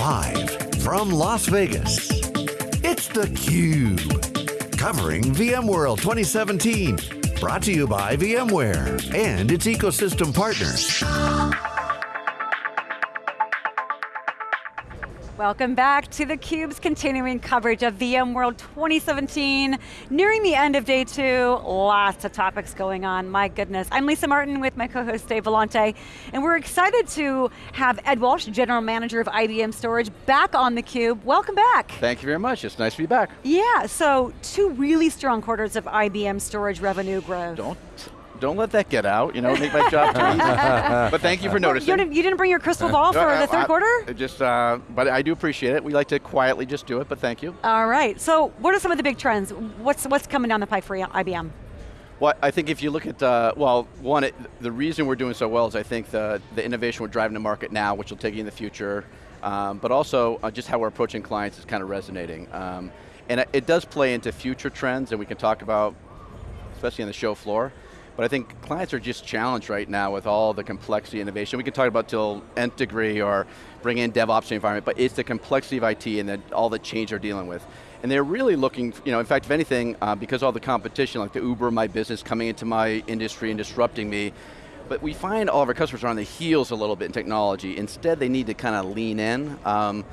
Live from Las Vegas, it's theCUBE. Covering VMworld 2017. Brought to you by VMware and its ecosystem partners. Welcome back to theCUBE's continuing coverage of VMworld 2017. Nearing the end of day two, lots of topics going on, my goodness. I'm Lisa Martin with my co-host Dave Vellante, and we're excited to have Ed Walsh, General Manager of IBM Storage, back on theCUBE. Welcome back. Thank you very much, it's nice to be back. Yeah, so two really strong quarters of IBM Storage revenue growth. Don't don't let that get out, you know, make my job too easy. but thank you for noticing. You didn't, you didn't bring your crystal ball for the third I, quarter? Just, uh, but I do appreciate it. We like to quietly just do it, but thank you. All right, so what are some of the big trends? What's, what's coming down the pipe for IBM? Well, I think if you look at, uh, well, one, it, the reason we're doing so well is I think the, the innovation we're driving the market now, which will take you in the future, um, but also uh, just how we're approaching clients is kind of resonating. Um, and it, it does play into future trends, and we can talk about, especially on the show floor, but I think clients are just challenged right now with all the complexity innovation. We can talk about till nth degree or bring in DevOps environment, but it's the complexity of IT and the, all the change they're dealing with. And they're really looking, you know, in fact, if anything, uh, because all the competition, like the Uber my business coming into my industry and disrupting me, but we find all of our customers are on the heels a little bit in technology. Instead, they need to kind of lean in. Um,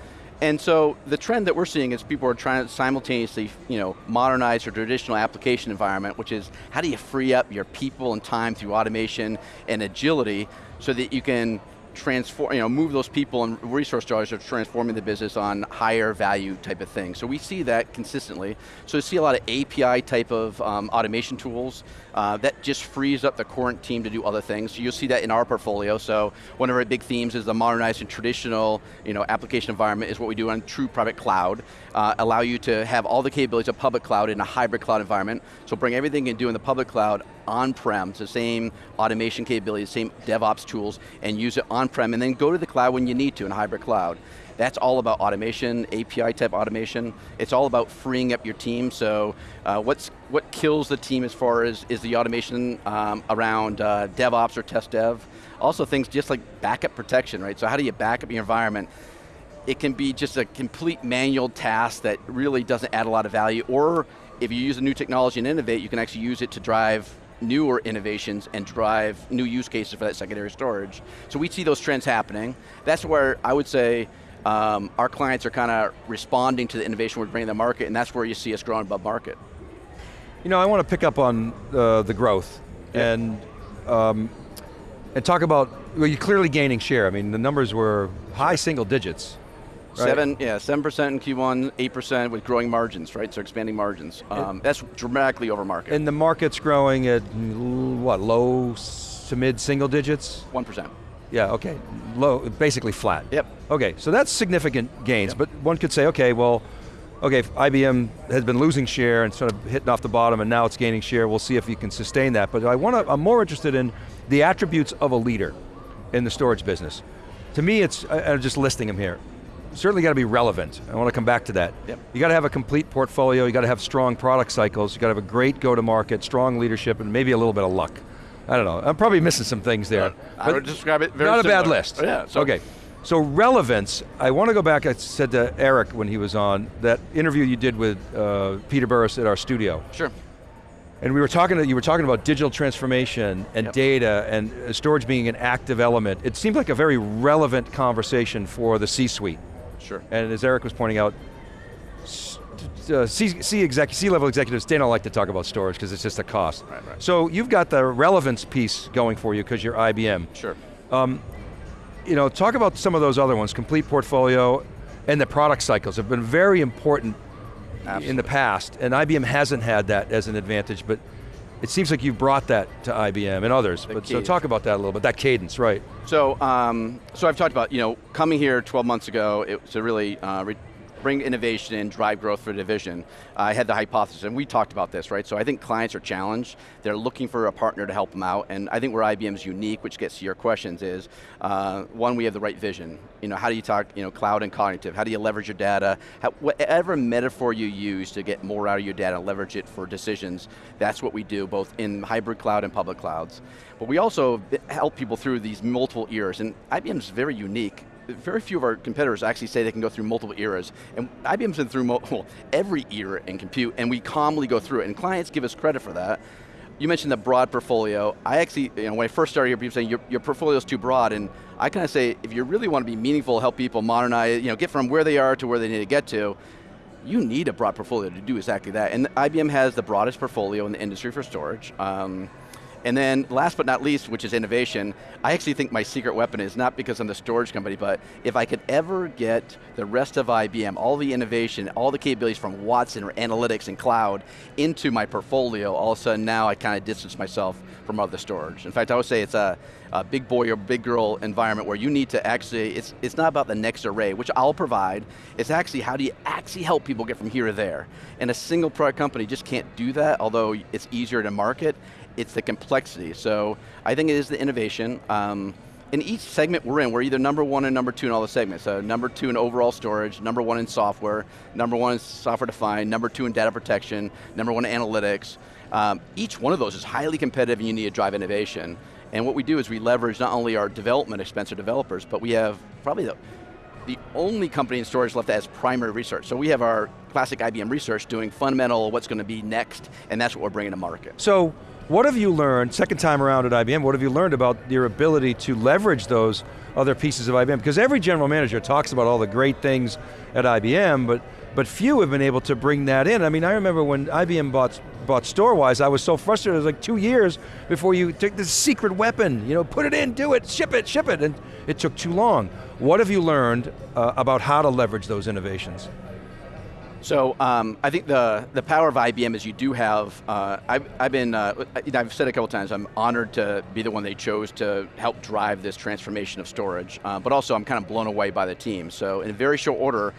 and so the trend that we're seeing is people are trying to simultaneously you know, modernize their traditional application environment, which is how do you free up your people and time through automation and agility so that you can transform, you know, move those people and resource dollars are transforming the business on higher value type of thing. So we see that consistently. So we see a lot of API type of um, automation tools uh, that just frees up the current team to do other things. You'll see that in our portfolio. So one of our big themes is the modernizing traditional you know, application environment is what we do on true private cloud. Uh, allow you to have all the capabilities of public cloud in a hybrid cloud environment. So bring everything you do in the public cloud on-prem, the same automation capabilities, same DevOps tools, and use it on-prem, and then go to the cloud when you need to in hybrid cloud. That's all about automation, API type automation. It's all about freeing up your team. So uh, what's, what kills the team as far as is the automation um, around uh, DevOps or test dev. Also things just like backup protection, right? So how do you back up your environment? It can be just a complete manual task that really doesn't add a lot of value, or if you use a new technology and innovate, you can actually use it to drive newer innovations and drive new use cases for that secondary storage. So we see those trends happening. That's where I would say um, our clients are kind of responding to the innovation we're bringing to the market and that's where you see us growing above market. You know, I want to pick up on uh, the growth yeah. and um, and talk about, well, you're clearly gaining share. I mean, the numbers were high single digits. Right? Seven, yeah, 7% in Q1, 8% with growing margins, right? So expanding margins. Um, that's dramatically over market. And the market's growing at, what, low to mid single digits? 1%. Yeah, okay, low, basically flat. Yep. Okay, so that's significant gains, yep. but one could say, okay, well, okay, IBM has been losing share and sort of hitting off the bottom and now it's gaining share, we'll see if you can sustain that. But I want to, I'm more interested in the attributes of a leader in the storage business. To me, it's, I'm just listing them here certainly got to be relevant. I want to come back to that. Yep. You got to have a complete portfolio, you got to have strong product cycles, you got to have a great go-to-market, strong leadership, and maybe a little bit of luck. I don't know, I'm probably missing some things there. Uh, I would describe it very Not similar. a bad list. Oh, yeah. So okay. So relevance, I want to go back, I said to Eric when he was on, that interview you did with uh, Peter Burris at our studio. Sure. And we were talking, you were talking about digital transformation and yep. data and storage being an active element. It seemed like a very relevant conversation for the C-suite. Sure. And as Eric was pointing out, uh, C, C, exec, C level executives, they don't like to talk about storage because it's just a cost. Right, right. So you've got the relevance piece going for you because you're IBM. Sure. Um, you know, talk about some of those other ones, complete portfolio and the product cycles have been very important Absolutely. in the past, and IBM hasn't had that as an advantage, but it seems like you've brought that to IBM and others, the but cadence. so talk about that a little bit, that cadence, right. So, um, so I've talked about, you know, coming here 12 months ago, it was to really uh, bring innovation and drive growth for the division. I had the hypothesis, and we talked about this, right? So I think clients are challenged. They're looking for a partner to help them out, and I think where IBM's unique, which gets to your questions, is uh, one, we have the right vision. You know, how do you talk, you know, cloud and cognitive? How do you leverage your data? How, whatever metaphor you use to get more out of your data, leverage it for decisions, that's what we do, both in hybrid cloud and public clouds. But we also help people through these multiple eras, and IBM's very unique very few of our competitors actually say they can go through multiple eras. And IBM's been through well, every era in compute, and we calmly go through it, and clients give us credit for that. You mentioned the broad portfolio. I actually, you know, when I first started here, people saying your, your portfolio is too broad, and I kind of say, if you really want to be meaningful, help people modernize, you know, get from where they are to where they need to get to, you need a broad portfolio to do exactly that. And IBM has the broadest portfolio in the industry for storage. Um, and then last but not least, which is innovation, I actually think my secret weapon is not because I'm the storage company, but if I could ever get the rest of IBM, all the innovation, all the capabilities from Watson or analytics and cloud into my portfolio, all of a sudden now I kind of distance myself from other storage. In fact, I would say it's a, a big boy or big girl environment where you need to actually, it's, it's not about the next array, which I'll provide, it's actually how do you actually help people get from here to there. And a single product company just can't do that, although it's easier to market, it's the complexity. So I think it is the innovation. Um, in each segment we're in, we're either number one and number two in all the segments. So number two in overall storage, number one in software, number one in software defined, number two in data protection, number one in analytics. Um, each one of those is highly competitive and you need to drive innovation. And what we do is we leverage not only our development expense of developers, but we have probably the, the only company in storage left that has primary research. So we have our classic IBM research doing fundamental, what's going to be next, and that's what we're bringing to market. So, what have you learned, second time around at IBM, what have you learned about your ability to leverage those other pieces of IBM? Because every general manager talks about all the great things at IBM, but, but few have been able to bring that in. I mean, I remember when IBM bought, bought Storwize, I was so frustrated, it was like two years before you took this secret weapon, you know, put it in, do it, ship it, ship it, and it took too long. What have you learned uh, about how to leverage those innovations? So um, I think the, the power of IBM is you do have, uh, I've, I've been, uh, I've said a couple times, I'm honored to be the one they chose to help drive this transformation of storage, uh, but also I'm kind of blown away by the team. So in very short order,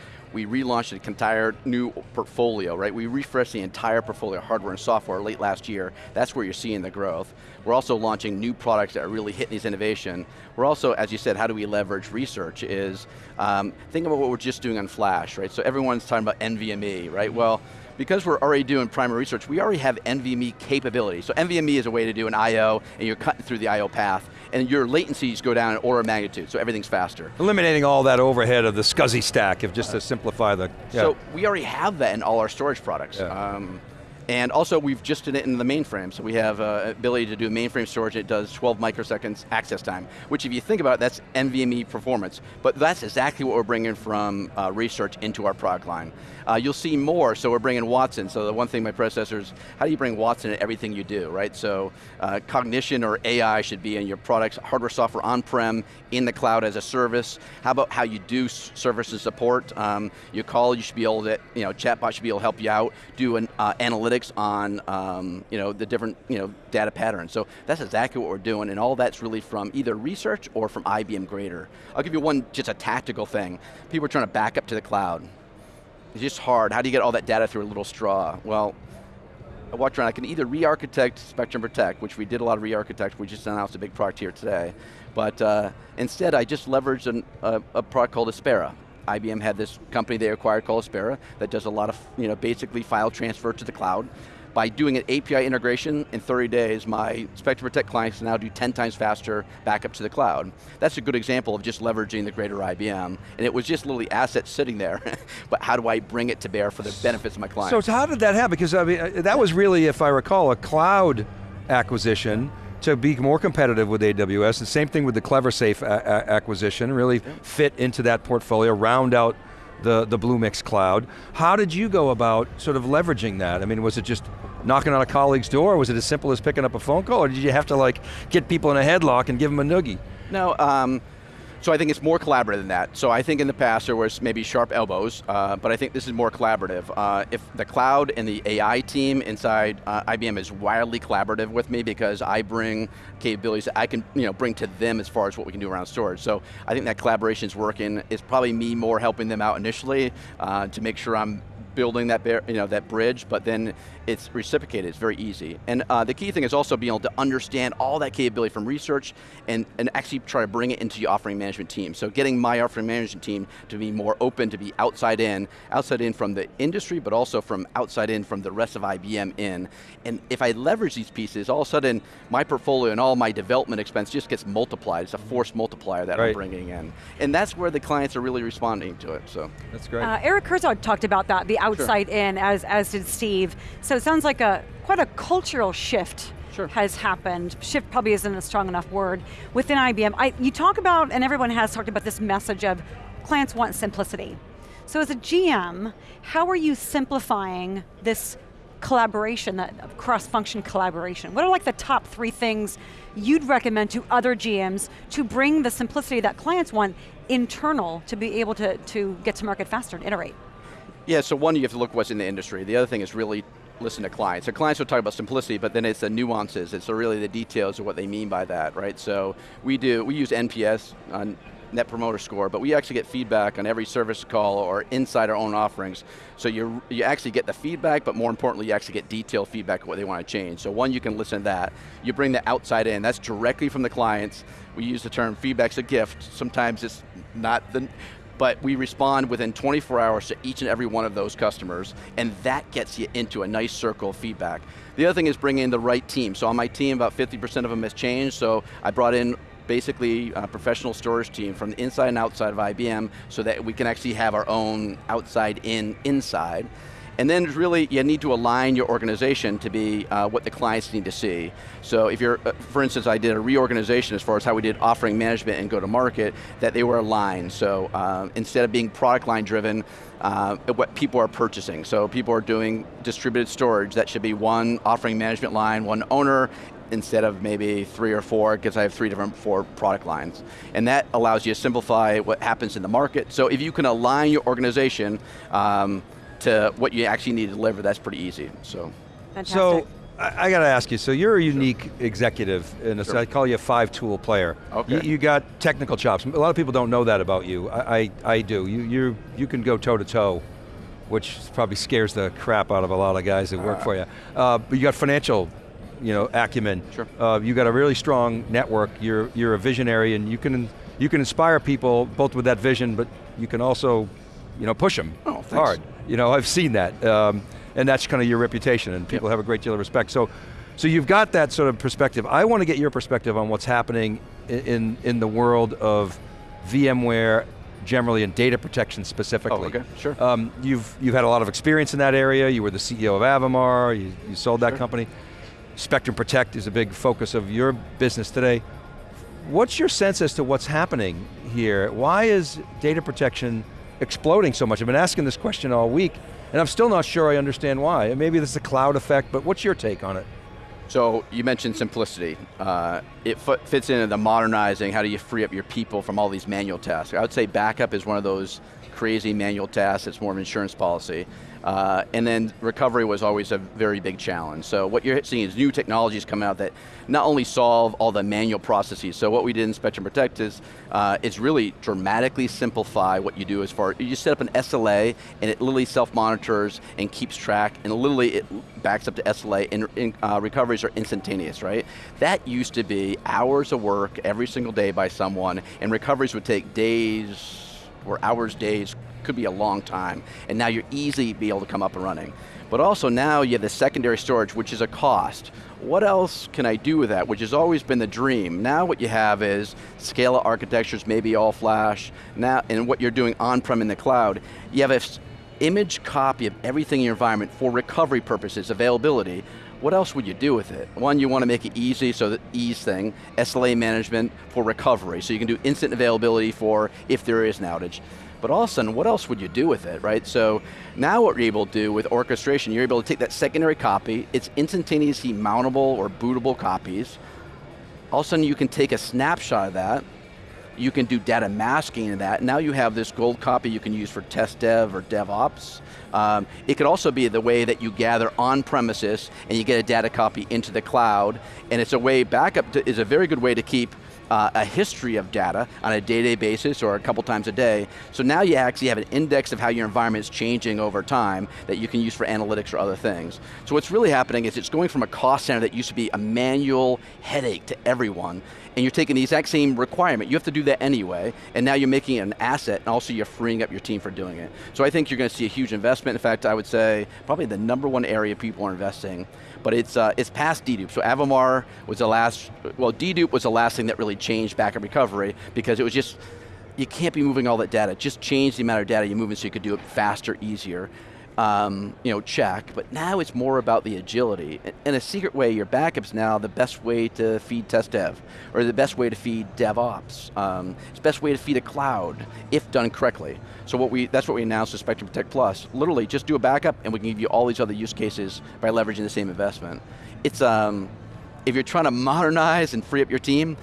we relaunched an entire new portfolio, right? We refreshed the entire portfolio, hardware and software, late last year. That's where you're seeing the growth. We're also launching new products that are really hitting these innovation. We're also, as you said, how do we leverage research is, um, think about what we're just doing on Flash, right? So everyone's talking about NVMe, right? Well, because we're already doing primary research, we already have NVMe capability. So NVMe is a way to do an I.O. and you're cutting through the I.O. path and your latencies go down in order of magnitude, so everything's faster. Eliminating all that overhead of the SCSI stack, if just to simplify the, yeah. So we already have that in all our storage products. Yeah. Um, and also we've just done it in the mainframe, so we have uh, ability to do mainframe storage, it does 12 microseconds access time, which if you think about it, that's NVMe performance. But that's exactly what we're bringing from uh, research into our product line. Uh, you'll see more, so we're bringing Watson. So the one thing my predecessors, how do you bring Watson in everything you do, right? So uh, cognition or AI should be in your products, hardware, software, on-prem, in the cloud as a service. How about how you do service and support? Um, you call, you should be able to, you know, chatbot should be able to help you out, do an uh, analytics on, um, you know, the different, you know, data patterns. So that's exactly what we're doing, and all that's really from either research or from IBM Greater. I'll give you one, just a tactical thing. People are trying to back up to the cloud. It's just hard. How do you get all that data through a little straw? Well, I walked around, I can either re-architect Spectrum Protect, which we did a lot of re-architect, we just announced a big product here today, but uh, instead I just leveraged an, a, a, product called Aspera. IBM had this company they acquired called Aspera that does a lot of, you know, basically file transfer to the cloud by doing an API integration in 30 days, my Spectrum Protect clients now do 10 times faster backup to the cloud. That's a good example of just leveraging the greater IBM. And it was just literally assets sitting there, but how do I bring it to bear for the benefits of my clients? So how did that happen? Because I mean, uh, that was really, if I recall, a cloud acquisition to be more competitive with AWS. The same thing with the CleverSafe acquisition, really yeah. fit into that portfolio, round out the, the Bluemix cloud. How did you go about sort of leveraging that? I mean, was it just knocking on a colleague's door? Was it as simple as picking up a phone call, or did you have to like get people in a headlock and give them a noogie? No, um, so I think it's more collaborative than that. So I think in the past there was maybe sharp elbows, uh, but I think this is more collaborative. Uh, if the cloud and the AI team inside uh, IBM is wildly collaborative with me because I bring capabilities that I can you know, bring to them as far as what we can do around storage. So I think that collaboration is working. It's probably me more helping them out initially uh, to make sure I'm building that, you know, that bridge, but then it's reciprocated, it's very easy. And uh, the key thing is also being able to understand all that capability from research and, and actually try to bring it into your offering management team. So getting my offering management team to be more open, to be outside in, outside in from the industry, but also from outside in from the rest of IBM in. And if I leverage these pieces, all of a sudden my portfolio and all my development expense just gets multiplied. It's a force multiplier that Right. I'm bringing in. And that's where the clients are really responding to it, so. That's great. Uh, Eric Herzog talked about that, the outside in, as, as did Steve. So it sounds like a quite a cultural shift Sure. has happened. Shift probably isn't a strong enough word within IBM. I, you talk about, and everyone has talked about this message of clients want simplicity. So as a GM, how are you simplifying this collaboration, that cross-function collaboration? What are like the top three things you'd recommend to other GMs to bring the simplicity that clients want internal to be able to, to get to market faster and iterate? Yeah, so one, you have to look what's in the industry. The other thing is really listen to clients. So clients will talk about simplicity, but then it's the nuances. It's really the details of what they mean by that, right? So we do, we use NPS, on Net Promoter Score, but we actually get feedback on every service call or inside our own offerings. So you, you actually get the feedback, but more importantly, you actually get detailed feedback of what they want to change. So one, you can listen to that. You bring the outside in, that's directly from the clients. We use the term feedback's a gift. Sometimes it's not the, but we respond within 24 hours to each and every one of those customers, and that gets you into a nice circle of feedback. The other thing is bringing in the right team. So on my team, about 50% of them has changed, so I brought in basically a professional storage team from the inside and outside of IBM so that we can actually have our own outside in, inside. And then really, you need to align your organization to be uh, what the clients need to see. So if you're, uh, for instance, I did a reorganization as far as how we did offering management and go to market, that they were aligned. So uh, instead of being product line driven, uh, what people are purchasing. So people are doing distributed storage, that should be one offering management line, one owner, instead of maybe three or four, because I have three different four product lines. And that allows you to simplify what happens in the market. So if you can align your organization um, to what you actually need to deliver, that's pretty easy, so. Fantastic. So, I, I got to ask you, so you're a unique executive, and Sure. I call you a five-tool player. Okay. You, you got technical chops. A lot of people don't know that about you. I, I, I do. You, you, you can go toe-to-toe, which probably scares the crap out of a lot of guys that work for you. Uh, but you got financial you know, acumen. Sure. Uh, you got a really strong network. You're, you're a visionary, and you can, you can inspire people both with that vision, but you can also you know, push them Oh, thanks. hard. You know, I've seen that. Um, and that's kind of your reputation, and people Yep. have a great deal of respect. So, so you've got that sort of perspective. I want to get your perspective on what's happening in, in the world of VMware generally and data protection specifically. Oh, okay, sure. Um, you've, you've had a lot of experience in that area. You were the CEO of Avamar, you, you sold that Sure. company. Spectrum Protect is a big focus of your business today. What's your sense as to what's happening here? Why is data protection exploding so much? I've been asking this question all week, and I'm still not sure I understand why. Maybe this is a cloud effect, but what's your take on it? So you mentioned simplicity. Uh, it fi- fits into the modernizing, how do you free up your people from all these manual tasks? I would say backup is one of those crazy manual tasks, it's more of an insurance policy. Uh, and then recovery was always a very big challenge. So what you're seeing is new technologies come out that not only solve all the manual processes, so what we did in Spectrum Protect is, uh, is really dramatically simplify what you do as far, you set up an SLA and it literally self-monitors and keeps track and literally it backs up to SLA and, and, uh, recoveries are instantaneous, right? That used to be hours of work every single day by someone and recoveries would take days or hours, days, could be a long time, and now you're easily be able to come up and running. But also now you have the secondary storage, which is a cost. What else can I do with that, which has always been the dream. Now what you have is scale architectures, maybe all flash, now, and what you're doing on-prem in the cloud, you have a s- image copy of everything in your environment for recovery purposes, availability, what else would you do with it? One, you want to make it easy, so the ease thing, SLA management for recovery, so you can do instant availability for if there is an outage. But all of a sudden, what else would you do with it, right? So now what you're able to do with orchestration, you're able to take that secondary copy, it's instantaneously mountable or bootable copies. All of a sudden you can take a snapshot of that, you can do data masking in that. Now you have this gold copy you can use for test dev or DevOps. Um, it could also be the way that you gather on premises and you get a data copy into the cloud. And it's a way, backup to, is a very good way to keep uh, a history of data on a day-to-day basis or a couple times a day. So now you actually have an index of how your environment is changing over time that you can use for analytics or other things. So what's really happening is it's going from a cost center that used to be a manual headache to everyone, and you're taking the exact same requirement. You have to do that anyway, and now you're making it an asset, and also you're freeing up your team for doing it. So I think you're going to see a huge investment. In fact, I would say probably the number one area people are investing but it's, uh, it's past dedupe. So Avamar was the last, well dedupe was the last thing that really changed backup recovery because it was just, you can't be moving all that data. Just change the amount of data you're moving so you could do it faster, easier um, you know, check, but now it's more about the agility. In a secret way, your backup's now the best way to feed test dev, or the best way to feed DevOps. Um, it's the best way to feed a cloud, if done correctly. So what we, that's what we announced with Spectrum Protect Plus. Literally, just do a backup and we can give you all these other use cases by leveraging the same investment. It's, um, if you're trying to modernize and free up your team,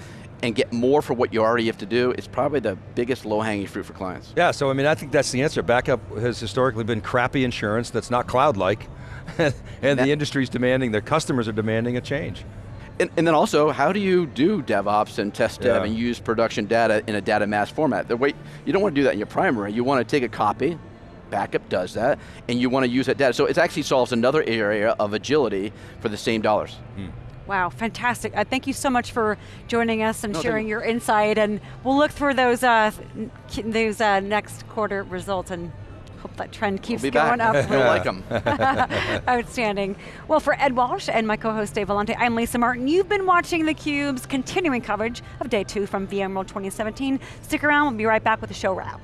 and get more for what you already have to do is probably the biggest low-hanging fruit for clients. Yeah, so I mean, I think that's the answer. Backup has historically been crappy insurance that's not cloud-like, and, and the industry's demanding, their customers are demanding a change. And, and, then also, how do you do DevOps and test dev Yeah. and use production data in a data mass format? The way, you don't want to do that in your primary, you want to take a copy, backup does that, and you want to use that data. So it actually solves another area of agility for the same dollars. Hmm. Wow, fantastic. Uh, thank you so much for joining us and No, sharing you. your insight, and we'll look for those, uh, those uh, next quarter results and hope that trend keeps We'll going back. up. You'll like them. Outstanding. Well, for Ed Walsh and my co-host Dave Vellante, I'm Lisa Martin. You've been watching theCUBE's continuing coverage of day two from VMworld 2017. Stick around, we'll be right back with the show wrap.